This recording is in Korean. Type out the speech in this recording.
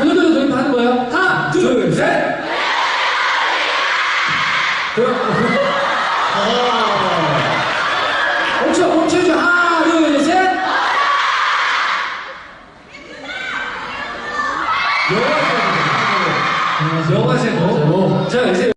그대로 도입하는 거예요. 하나, 둘, 셋. 그럼, 멈춰, 멈춰줘. 하나, 둘, 셋. 영화 제목. 영화 제목. 자, 이제.